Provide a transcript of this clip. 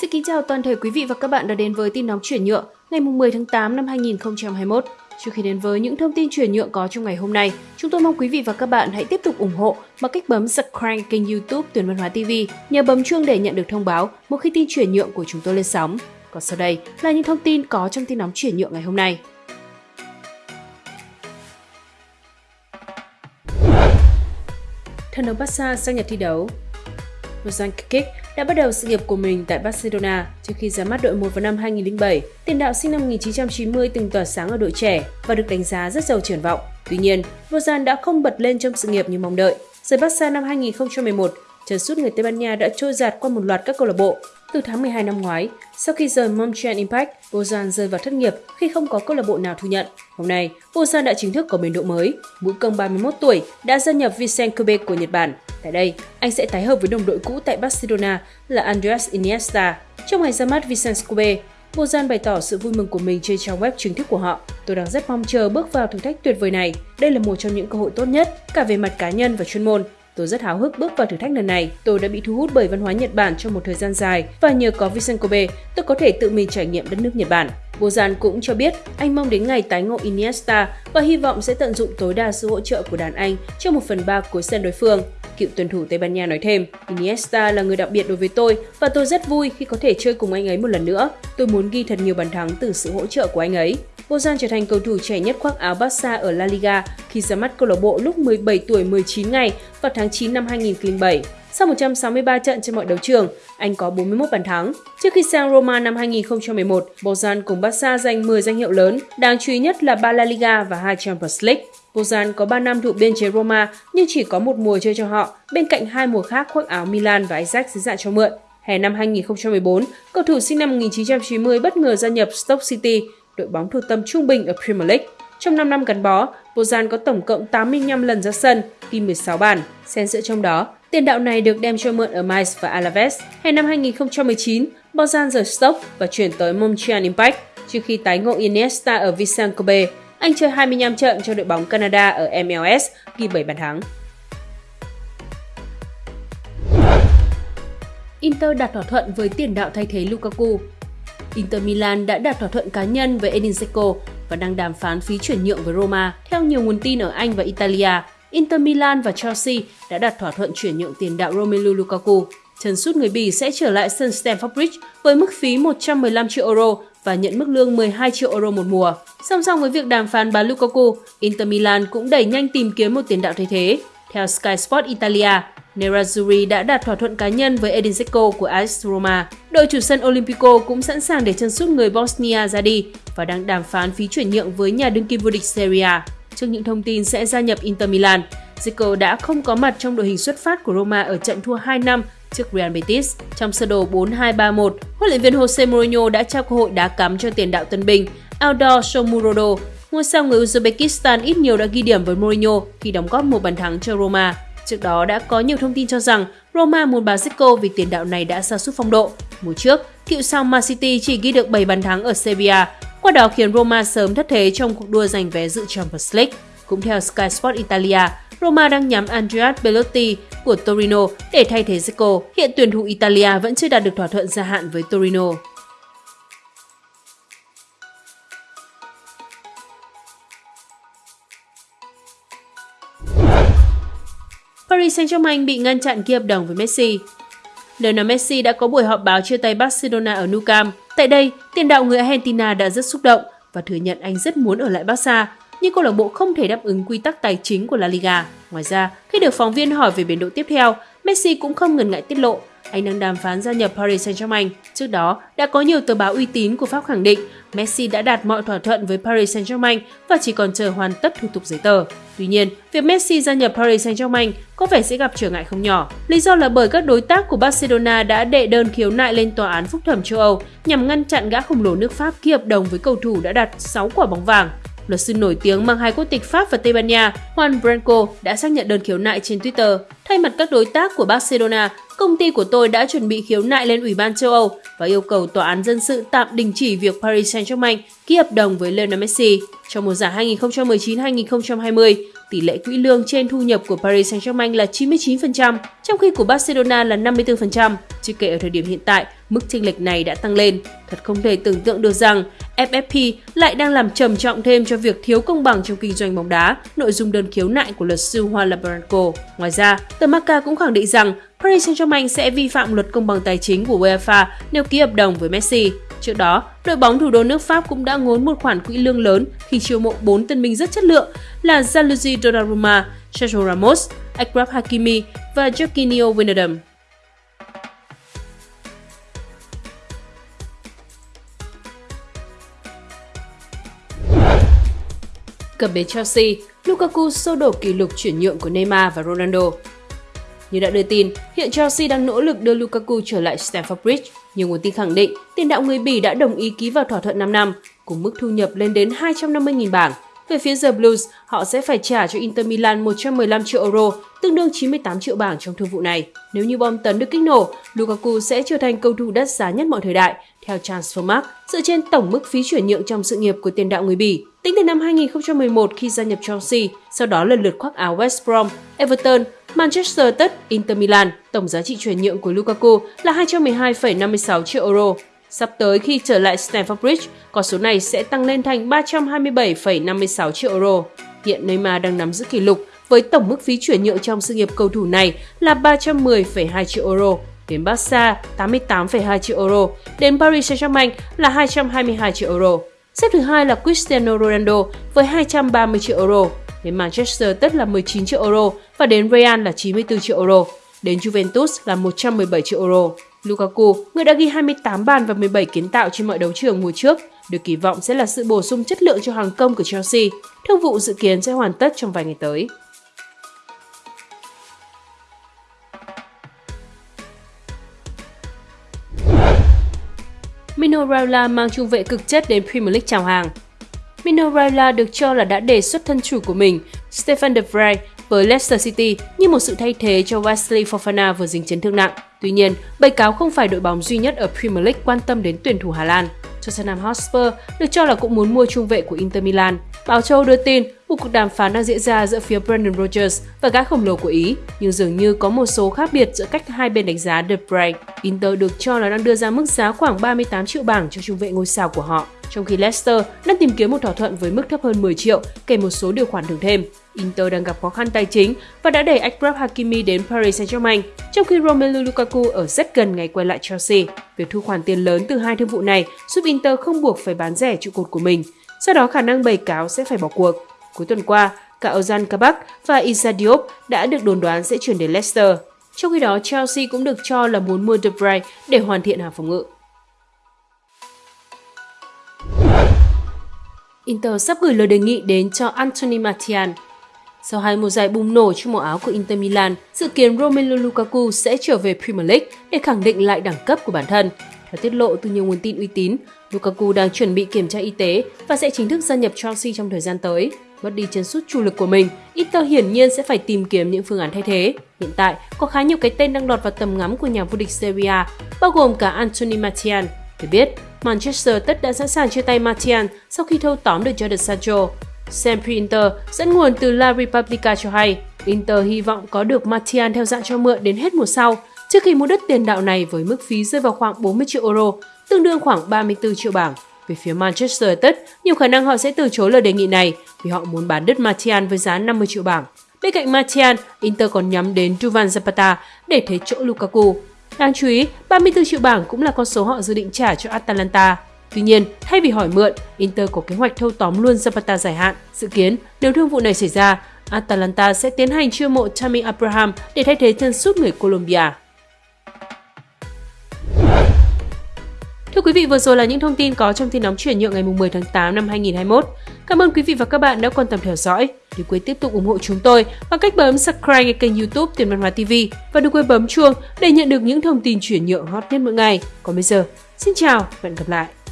Xin kính chào toàn thể quý vị và các bạn đã đến với tin nóng chuyển nhượng ngày 10 tháng 8 năm 2021. Trước khi đến với những thông tin chuyển nhượng có trong ngày hôm nay, chúng tôi mong quý vị và các bạn hãy tiếp tục ủng hộ bằng cách bấm subscribe kênh YouTube Tuyển Văn Hóa TV, nhờ bấm chuông để nhận được thông báo một khi tin chuyển nhượng của chúng tôi lên sóng. Còn sau đây là những thông tin có trong tin nóng chuyển nhượng ngày hôm nay. Thần đồng Barca sang Nhật thi đấu Rosan Kikic đã bắt đầu sự nghiệp của mình tại Barcelona trước khi ra mắt đội 1 vào năm 2007. Tiền đạo sinh năm 1990 từng tỏa sáng ở đội trẻ và được đánh giá rất giàu triển vọng. Tuy nhiên, Rosan đã không bật lên trong sự nghiệp như mong đợi. Rời Barca năm 2011, chân sút người Tây Ban Nha đã trôi giạt qua một loạt các câu lạc bộ. Từ tháng 12 năm ngoái, sau khi rời Montreal Impact, Bozan rơi vào thất nghiệp khi không có câu lạc bộ nào thu nhận. Hôm nay, Bozan đã chính thức có biến độ mới. Mũi công 31 tuổi đã gia nhập Vincent Kobe của Nhật Bản. Tại đây, anh sẽ tái hợp với đồng đội cũ tại Barcelona là Andreas Iniesta. Trong ngày ra mắt Vincent Kobe, Bozan bày tỏ sự vui mừng của mình trên trang web chính thức của họ. Tôi đang rất mong chờ bước vào thử thách tuyệt vời này. Đây là một trong những cơ hội tốt nhất, cả về mặt cá nhân và chuyên môn. Tôi rất háo hức bước vào thử thách lần này. Tôi đã bị thu hút bởi văn hóa Nhật Bản trong một thời gian dài và nhờ có Vincent Kobe, tôi có thể tự mình trải nghiệm đất nước Nhật Bản. Bozan cũng cho biết anh mong đến ngày tái ngộ Iniesta và hy vọng sẽ tận dụng tối đa sự hỗ trợ của đàn anh trong một phần ba cuối sân đối phương. Cựu tuyển thủ Tây Ban Nha nói thêm, Iniesta là người đặc biệt đối với tôi và tôi rất vui khi có thể chơi cùng anh ấy một lần nữa. Tôi muốn ghi thật nhiều bàn thắng từ sự hỗ trợ của anh ấy. Bozan trở thành cầu thủ trẻ nhất khoác áo Barca ở La Liga khi ra mắt câu lạc bộ lúc 17 tuổi 19 ngày vào tháng 9 năm 2007. Sau 163 trận trên mọi đấu trường, anh có 41 bàn thắng. Trước khi sang Roma năm 2011, Bozan cùng Barca giành 10 danh hiệu lớn, đáng chú ý nhất là ba La Liga và hai Champions League. Bozan có 3 năm thuộc biên chế Roma nhưng chỉ có một mùa chơi cho họ, bên cạnh hai mùa khác khoác áo Milan và Ajax dưới dạng cho mượn. Hè năm 2014, cầu thủ sinh năm 1990 bất ngờ gia nhập Stoke City, đội bóng thuộc tầm trung bình ở Premier League. Trong 5 năm gắn bó, Bozan có tổng cộng 85 lần ra sân, ghi 16 bàn. Xen giữa trong đó, tiền đạo này được đem cho mượn ở Mainz và Alaves. Hè năm 2019, Bozan rời Stoke và chuyển tới Montreal Impact trước khi tái ngộ Iniesta ở Vicente Kobe. Anh chơi 25 trận cho đội bóng Canada ở MLS, ghi 7 bàn thắng. Inter đạt thỏa thuận với tiền đạo thay thế Lukaku. Inter Milan đã đạt thỏa thuận cá nhân với Edin Dzeko và đang đàm phán phí chuyển nhượng với Roma. Theo nhiều nguồn tin ở Anh và Italia, Inter Milan và Chelsea đã đạt thỏa thuận chuyển nhượng tiền đạo Romelu Lukaku. Chân sút người Bỉ sẽ trở lại sân Stamford Bridge với mức phí 115 triệu euro và nhận mức lương 12 triệu euro một mùa. Song song với việc đàm phán bán Lukaku, Inter Milan cũng đẩy nhanh tìm kiếm một tiền đạo thay thế. Theo Sky Sport Italia, Nerazzurri đã đạt thỏa thuận cá nhân với Edin Dzeko của AS Roma. Đội chủ sân Olympico cũng sẵn sàng để chân sút người Bosnia ra đi và đang đàm phán phí chuyển nhượng với nhà đương kim vô địch Serie A. Trước những thông tin sẽ gia nhập Inter Milan, Dzeko đã không có mặt trong đội hình xuất phát của Roma ở trận thua 2 năm trước Real Betis. Trong sơ đồ 4-2-3-1, huấn luyện viên Jose Mourinho đã trao cơ hội đá cắm cho tiền đạo tân binh Aldor Shomurodov. Ngôi sao người Uzbekistan ít nhiều đã ghi điểm với Mourinho khi đóng góp một bàn thắng cho Roma. Trước đó đã có nhiều thông tin cho rằng Roma muốn bán Zico vì tiền đạo này đã sa sút phong độ. Mùa trước, cựu sao Man City chỉ ghi được 7 bàn thắng ở Sevilla, qua đó khiến Roma sớm thất thế trong cuộc đua giành vé dự Champions League. Cũng theo Sky Sport Italia, Roma đang nhắm Andrea Belotti của Torino để thay thế Zico. Hiện tuyển thủ Italia vẫn chưa đạt được thỏa thuận gia hạn với Torino. Paris Saint-Germain bị ngăn chặn ký hợp đồng với Messi. Lionel Messi đã có buổi họp báo chia tay Barcelona ở Nou Camp. Tại đây, tiền đạo người Argentina đã rất xúc động và thừa nhận anh rất muốn ở lại Barca, nhưng câu lạc bộ không thể đáp ứng quy tắc tài chính của La Liga. Ngoài ra, khi được phóng viên hỏi về biến độ tiếp theo, Messi cũng không ngần ngại tiết lộ anh đang đàm phán gia nhập Paris Saint-Germain. Trước đó, đã có nhiều tờ báo uy tín của Pháp khẳng định Messi đã đạt mọi thỏa thuận với Paris Saint-Germain và chỉ còn chờ hoàn tất thủ tục giấy tờ. Tuy nhiên, việc Messi gia nhập Paris Saint-Germain có vẻ sẽ gặp trở ngại không nhỏ. Lý do là bởi các đối tác của Barcelona đã đệ đơn khiếu nại lên tòa án phúc thẩm châu Âu nhằm ngăn chặn gã khổng lồ nước Pháp ký hợp đồng với cầu thủ đã đạt 6 quả bóng vàng. Luật sư nổi tiếng mang hai quốc tịch Pháp và Tây Ban Nha, Juan Branco đã xác nhận đơn khiếu nại trên Twitter. Thay mặt các đối tác của Barcelona, công ty của tôi đã chuẩn bị khiếu nại lên Ủy ban châu Âu và yêu cầu tòa án dân sự tạm đình chỉ việc Paris Saint-Germain ký hợp đồng với Lionel Messi. Trong mùa giải 2019-2020, tỷ lệ quỹ lương trên thu nhập của Paris Saint-Germain là 99%, trong khi của Barcelona là 54%. Chưa kể ở thời điểm hiện tại, mức chênh lệch này đã tăng lên. Thật không thể tưởng tượng được rằng FFP lại đang làm trầm trọng thêm cho việc thiếu công bằng trong kinh doanh bóng đá, nội dung đơn khiếu nại của luật sư Juan Labranco. Ngoài ra, tờ Marca cũng khẳng định rằng Paris Saint-Germain sẽ vi phạm luật công bằng tài chính của UEFA nếu ký hợp đồng với Messi. Trước đó, đội bóng thủ đô nước Pháp cũng đã ngốn một khoản quỹ lương lớn khi chiêu mộ 4 tân binh rất chất lượng là Gianluigi Donnarumma, Sergio Ramos, Akrab Hakimi và Jorginho Wijnaldum. Cập bến Chelsea, Lukaku sô đổ kỷ lục chuyển nhượng của Neymar và Ronaldo. Như đã đưa tin, hiện Chelsea đang nỗ lực đưa Lukaku trở lại Stamford Bridge, Nhiều nguồn tin khẳng định tiền đạo người Bỉ đã đồng ý ký vào thỏa thuận 5 năm, cùng mức thu nhập lên đến 250.000 bảng. Về phía The Blues, họ sẽ phải trả cho Inter Milan 115 triệu euro, tương đương 98 triệu bảng trong thương vụ này. Nếu như bom tấn được kích nổ, Lukaku sẽ trở thành cầu thủ đắt giá nhất mọi thời đại, theo Transfermarkt, dựa trên tổng mức phí chuyển nhượng trong sự nghiệp của tiền đạo người Bỉ. Tính từ năm 2011 khi gia nhập Chelsea, sau đó lần lượt khoác áo West Brom, Everton, Manchester tất Inter Milan, tổng giá trị chuyển nhượng của Lukaku là 212,56 triệu euro. Sắp tới khi trở lại Stamford Bridge, con số này sẽ tăng lên thành 327,56 triệu euro. Hiện Neymar đang nắm giữ kỷ lục với tổng mức phí chuyển nhượng trong sự nghiệp cầu thủ này là 310,2 triệu euro, đến Barca 88,2 triệu euro, đến Paris Saint-Germain là 222 triệu euro. Xếp thứ hai là Cristiano Ronaldo với 230 triệu euro, đến Manchester United là 19 triệu euro và đến Real là 94 triệu euro, đến Juventus là 117 triệu euro. Lukaku, người đã ghi 28 bàn và 17 kiến tạo trên mọi đấu trường mùa trước, được kỳ vọng sẽ là sự bổ sung chất lượng cho hàng công của Chelsea. Thương vụ dự kiến sẽ hoàn tất trong vài ngày tới. Mino Raiola mang trung vệ cực chất đến Premier League chào hàng. Mino Raiola được cho là đã đề xuất thân chủ của mình, Stefan de Vrij, với Leicester City như một sự thay thế cho Wesley Fofana vừa dính chấn thương nặng. Tuy nhiên, bày cáo không phải đội bóng duy nhất ở Premier League quan tâm đến tuyển thủ Hà Lan. Tottenham Hotspur được cho là cũng muốn mua trung vệ của Inter Milan. Báo Châu đưa tin một cuộc đàm phán đang diễn ra giữa phía Brendan Rodgers và gã khổng lồ của Ý, nhưng dường như có một số khác biệt giữa cách hai bên đánh giá The Break Inter được cho là đang đưa ra mức giá khoảng 38 triệu bảng cho trung vệ ngôi sao của họ, trong khi Leicester đang tìm kiếm một thỏa thuận với mức thấp hơn 10 triệu kèm một số điều khoản thưởng thêm. Inter đang gặp khó khăn tài chính và đã đẩy Achraf Hakimi đến Paris Saint-Germain, trong khi Romelu Lukaku ở rất gần ngày quay lại Chelsea. Việc thu khoản tiền lớn từ hai thương vụ này giúp Inter không buộc phải bán rẻ trụ cột của mình, sau đó khả năng bày cáo sẽ phải bỏ cuộc. Cuối tuần qua, cả Ozan Kabak và Issa Diop đã được đồn đoán sẽ chuyển đến Leicester. Trong khi đó, Chelsea cũng được cho là muốn mua De Bruyne để hoàn thiện hàng phòng ngự. Inter sắp gửi lời đề nghị đến cho Anthony Martial. Sau hai mùa giải bùng nổ trong màu áo của Inter Milan, dự kiến Romelu Lukaku sẽ trở về Premier League để khẳng định lại đẳng cấp của bản thân. Theo tiết lộ từ nhiều nguồn tin uy tín, Lukaku đang chuẩn bị kiểm tra y tế và sẽ chính thức gia nhập Chelsea trong thời gian tới. Mất đi chân sút chủ lực của mình, Inter hiển nhiên sẽ phải tìm kiếm những phương án thay thế. Hiện tại, có khá nhiều cái tên đang lọt vào tầm ngắm của nhà vô địch Serie A, bao gồm cả Anthony Martial. Được biết, Manchester tất đã sẵn sàng chia tay Martial sau khi thâu tóm được Jadon Sancho. Sempre Inter dẫn nguồn từ La Repubblica cho hay, Inter hy vọng có được Martial theo dạng cho mượn đến hết mùa sau, trước khi mua đất tiền đạo này với mức phí rơi vào khoảng 40 triệu euro, tương đương khoảng 34 triệu bảng. Về phía Manchester United, nhiều khả năng họ sẽ từ chối lời đề nghị này vì họ muốn bán đất Martial với giá 50 triệu bảng. Bên cạnh Martial, Inter còn nhắm đến Duvan Zapata để thế chỗ Lukaku. Đáng chú ý, 34 triệu bảng cũng là con số họ dự định trả cho Atalanta. Tuy nhiên, thay vì hỏi mượn, Inter có kế hoạch thâu tóm luôn Zapata dài hạn. Dự kiến, nếu thương vụ này xảy ra, Atalanta sẽ tiến hành chiêu mộ Tammy Abraham để thay thế chân sút người Colombia. Thưa quý vị, vừa rồi là những thông tin có trong tin nóng chuyển nhượng ngày 10 tháng 8 năm 2021. Cảm ơn quý vị và các bạn đã quan tâm theo dõi. Đừng quên tiếp tục ủng hộ chúng tôi bằng cách bấm subscribe kênh youtube Tiền Văn Hóa TV và đừng quên bấm chuông để nhận được những thông tin chuyển nhượng hot nhất mỗi ngày. Còn bây giờ, xin chào và hẹn gặp lại!